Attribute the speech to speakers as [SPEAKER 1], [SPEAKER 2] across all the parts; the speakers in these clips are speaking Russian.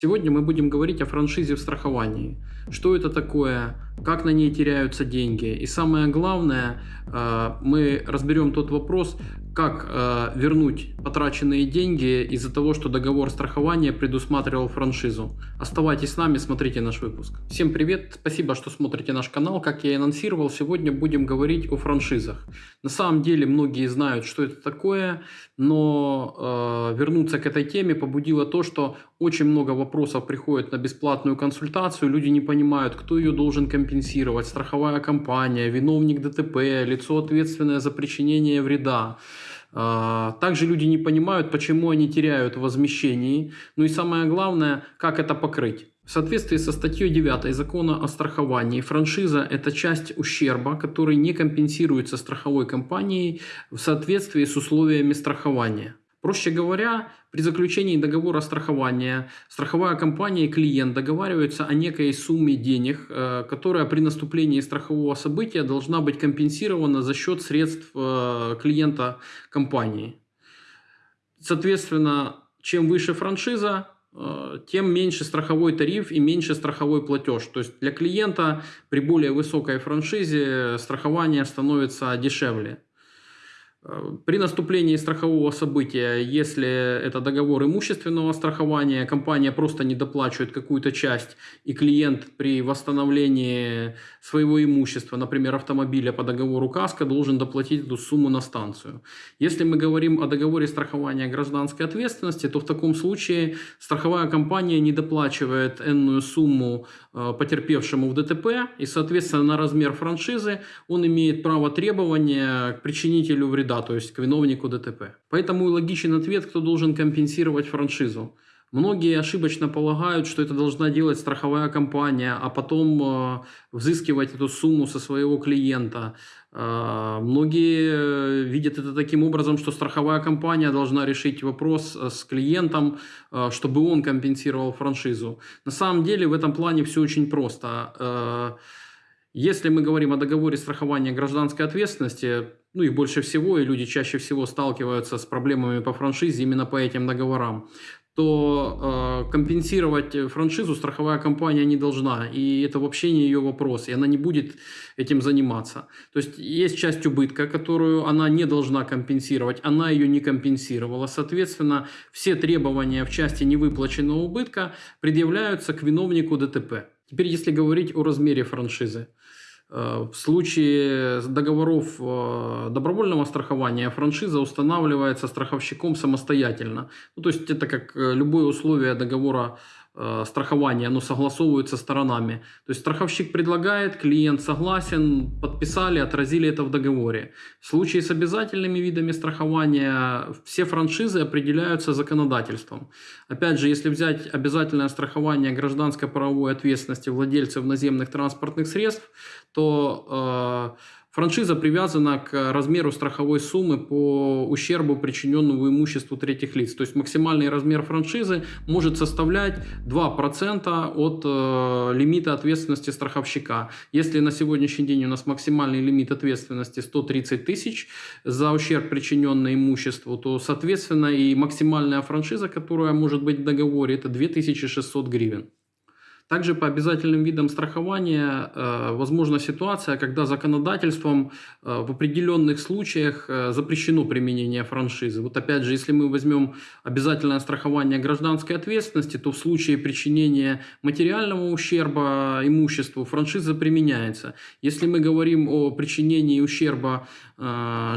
[SPEAKER 1] Сегодня мы будем говорить о франшизе в страховании. Что это такое, как на ней теряются деньги. И самое главное, э, мы разберем тот вопрос, как э, вернуть потраченные деньги из-за того, что договор страхования предусматривал франшизу. Оставайтесь с нами, смотрите наш выпуск. Всем привет, спасибо, что смотрите наш канал. Как я и анонсировал, сегодня будем говорить о франшизах. На самом деле многие знают, что это такое, но э, вернуться к этой теме побудило то, что очень много вопросов приходит на бесплатную консультацию, люди не понимают, кто ее должен компенсировать, страховая компания, виновник ДТП, лицо ответственное за причинение вреда. А, также люди не понимают, почему они теряют в. Ну и самое главное, как это покрыть. В соответствии со статьей 9 закона о страховании, франшиза – это часть ущерба, который не компенсируется страховой компанией в соответствии с условиями страхования. Проще говоря, при заключении договора страхования страховая компания и клиент договариваются о некой сумме денег, э, которая при наступлении страхового события должна быть компенсирована за счет средств э, клиента компании. Соответственно, чем выше франшиза, э, тем меньше страховой тариф и меньше страховой платеж. То есть для клиента при более высокой франшизе страхование становится дешевле. При наступлении страхового события, если это договор имущественного страхования, компания просто не доплачивает какую-то часть, и клиент при восстановлении своего имущества, например, автомобиля по договору КАСКО, должен доплатить эту сумму на станцию. Если мы говорим о договоре страхования гражданской ответственности, то в таком случае страховая компания не доплачивает энную сумму э, потерпевшему в ДТП, и, соответственно, на размер франшизы он имеет право требования к причинителю вреда вреда, то есть к виновнику ДТП. Поэтому и логичен ответ, кто должен компенсировать франшизу. Многие ошибочно полагают, что это должна делать страховая компания, а потом э, взыскивать эту сумму со своего клиента. Э, многие э, видят это таким образом, что страховая компания должна решить вопрос э, с клиентом, э, чтобы он компенсировал франшизу. На самом деле в этом плане все очень просто. Э, если мы говорим о договоре страхования гражданской ответственности, ну их больше всего, и люди чаще всего сталкиваются с проблемами по франшизе именно по этим договорам, то э, компенсировать франшизу страховая компания не должна. И это вообще не ее вопрос, и она не будет этим заниматься. То есть есть часть убытка, которую она не должна компенсировать, она ее не компенсировала. Соответственно, все требования в части невыплаченного убытка предъявляются к виновнику ДТП. Теперь, если говорить о размере франшизы. Э, в случае договоров э, добровольного страхования франшиза устанавливается страховщиком самостоятельно. Ну, то есть это как э, любое условие договора страхования, оно согласовывается сторонами. То есть страховщик предлагает, клиент согласен, подписали, отразили это в договоре. В случае с обязательными видами страхования все франшизы определяются законодательством. Опять же, если взять обязательное страхование гражданской правовой ответственности владельцев наземных транспортных средств, то э, Франшиза привязана к размеру страховой суммы по ущербу, причиненному имуществу третьих лиц. То есть максимальный размер франшизы может составлять 2% от э, лимита ответственности страховщика. Если на сегодняшний день у нас максимальный лимит ответственности 130 тысяч за ущерб, причиненный имуществу, то, соответственно, и максимальная франшиза, которая может быть в договоре, это 2600 гривен. Также по обязательным видам страхования э, возможна ситуация, когда законодательством э, в определенных случаях э, запрещено применение франшизы. Вот опять же, если мы возьмем обязательное страхование гражданской ответственности, то в случае причинения материального ущерба имуществу франшиза применяется. Если мы говорим о причинении ущерба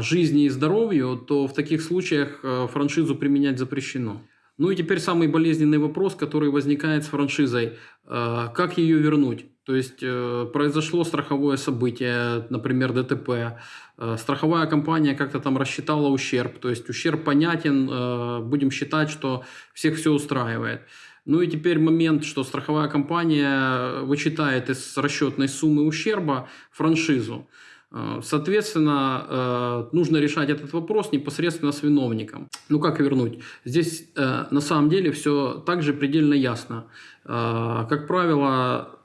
[SPEAKER 1] жизни и здоровью, то в таких случаях франшизу применять запрещено. Ну и теперь самый болезненный вопрос, который возникает с франшизой. Э, как ее вернуть? То есть э, произошло страховое событие, например, ДТП. Э, страховая компания как-то там рассчитала ущерб. То есть ущерб понятен, будем считать, что всех все устраивает. Ну и теперь момент, что страховая компания вычитает из расчетной суммы ущерба франшизу. Э, соответственно, э, нужно решать этот вопрос непосредственно с виновником. Ну как вернуть? Здесь э, на самом деле все также предельно ясно. Как правило,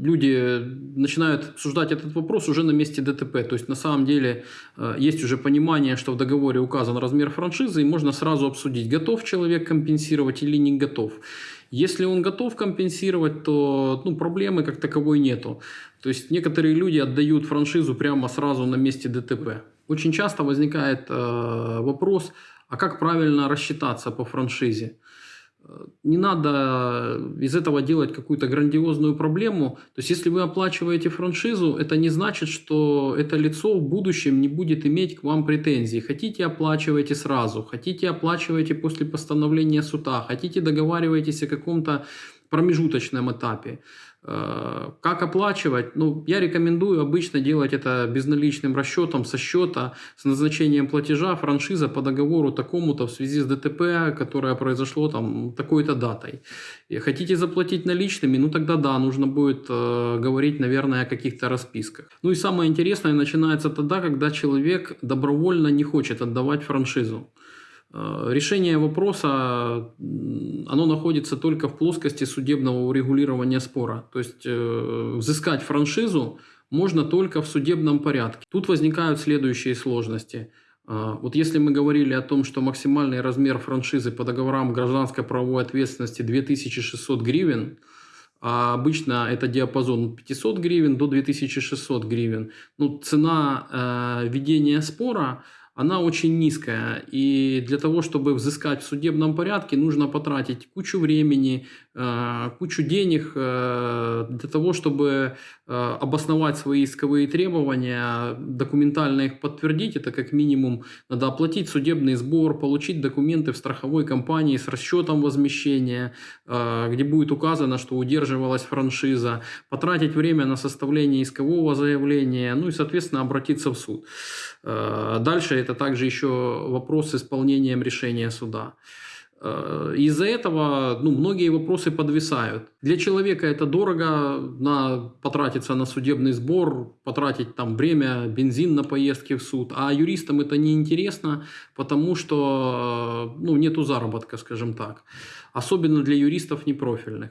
[SPEAKER 1] люди начинают обсуждать этот вопрос уже на месте ДТП. То есть на самом деле есть уже понимание, что в договоре указан размер франшизы, и можно сразу обсудить, готов человек компенсировать или не готов. Если он готов компенсировать, то ну, проблемы как таковой нету. То есть некоторые люди отдают франшизу прямо сразу на месте ДТП. Очень часто возникает э, вопрос, а как правильно рассчитаться по франшизе? Не надо из этого делать какую-то грандиозную проблему. То есть, если вы оплачиваете франшизу, это не значит, что это лицо в будущем не будет иметь к вам претензий. Хотите, оплачивайте сразу, хотите, оплачивайте после постановления суда, хотите, договаривайтесь о каком-то промежуточном этапе. Э, как оплачивать? Ну, я рекомендую обычно делать это безналичным расчетом со счета, с назначением платежа, франшиза по договору такому-то в связи с ДТП, которое произошло там такой-то датой. И хотите заплатить наличными? Ну, тогда да, нужно будет э, говорить, наверное, о каких-то расписках. Ну и самое интересное начинается тогда, когда человек добровольно не хочет отдавать франшизу. Э, решение вопроса, оно находится только в плоскости судебного урегулирования спора. То есть э, взыскать франшизу можно только в судебном порядке. Тут возникают следующие сложности. Э, вот если мы говорили о том, что максимальный размер франшизы по договорам гражданской правовой ответственности 2600 гривен, а обычно это диапазон 500 гривен до 2600 гривен, ну, цена э, ведения спора – она очень низкая. И для того, чтобы взыскать в судебном порядке, нужно потратить кучу времени, э, кучу денег э, для того, чтобы э, обосновать свои исковые требования, документально их подтвердить. Это как минимум надо оплатить судебный сбор, получить документы в страховой компании с расчетом возмещения, где будет указано, что удерживалась франшиза, потратить время на составление искового заявления, ну и, соответственно, обратиться в суд. Дальше это также еще вопрос с исполнением решения суда. Э, из-за этого ну, многие вопросы подвисают. Для человека это дорого, на, потратиться на судебный сбор, потратить там время, бензин на поездки в суд. А юристам это не интересно, потому что ну, нету заработка, скажем так. Особенно для юристов непрофильных.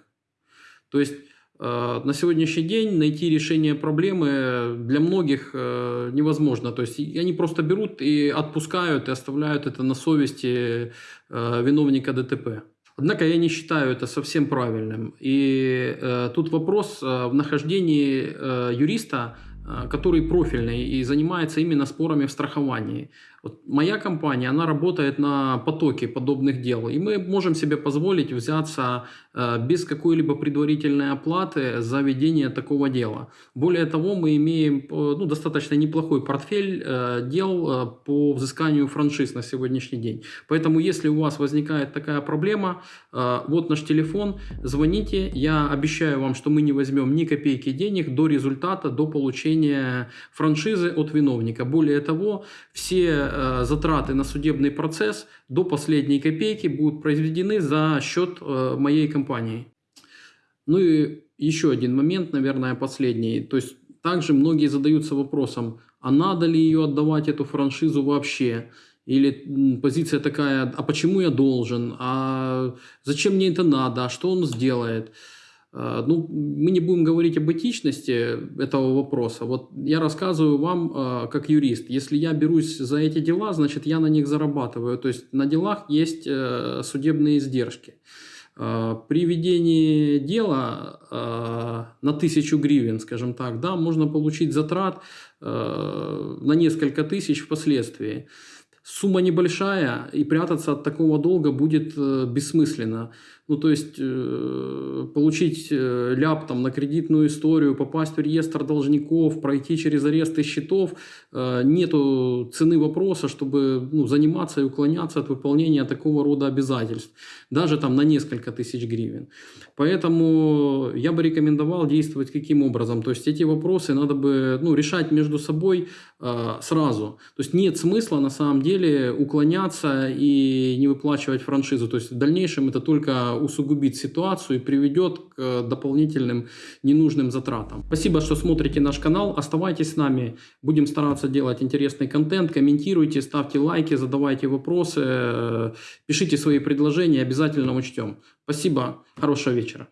[SPEAKER 1] То есть Э, на сегодняшний день найти решение проблемы для многих э, невозможно. То есть они просто берут и отпускают, и оставляют это на совести э, виновника ДТП. Однако я не считаю это совсем правильным. И тут вопрос в нахождении юриста, который профильный и занимается именно спорами в страховании. Вот моя компания, она работает на потоке подобных дел, и мы можем себе позволить взяться э, без какой-либо предварительной оплаты за ведение такого дела. Более того, мы имеем э, ну, достаточно неплохой портфель э, дел по взысканию франшиз на сегодняшний день. Поэтому, если у вас возникает такая проблема, вот наш телефон, звоните, я обещаю вам, что мы не возьмем ни копейки денег до результата, до получения франшизы от виновника. Более того, все затраты на судебный процесс до последней копейки будут произведены за счет э, моей компании. Ну и еще один момент, наверное, последний. То есть также многие задаются вопросом, а надо ли ее отдавать, эту франшизу вообще? Или позиция такая, а почему я должен? А зачем мне это надо? А что он сделает? А, ну, мы не будем говорить об этичности этого вопроса. Вот я рассказываю вам а, как юрист. Если я берусь за эти дела, значит, я на них зарабатываю. То есть на делах есть э, судебные издержки. А, при ведении дела на тысячу гривен, скажем так, да, можно получить затрат на несколько тысяч впоследствии. Сумма небольшая, и прятаться от такого долга будет э, бессмысленно. Ну, то есть, э, получить э, ляп там, на кредитную историю, попасть в реестр должников, пройти через аресты счетов, нету цены вопроса, чтобы ну, заниматься и уклоняться от выполнения такого рода обязательств, даже там на несколько тысяч гривен. Поэтому я бы рекомендовал действовать каким образом? То есть, эти вопросы надо бы ну, решать между собой э, сразу. То есть, нет смысла на самом деле уклоняться и не выплачивать франшизу. То есть, в дальнейшем это только усугубит ситуацию и приведет к дополнительным ненужным затратам. Спасибо, что смотрите наш канал. Оставайтесь с нами. Будем стараться делать интересный контент. Комментируйте, ставьте лайки, задавайте вопросы, пишите свои предложения. Обязательно учтем. Спасибо. Хорошего вечера.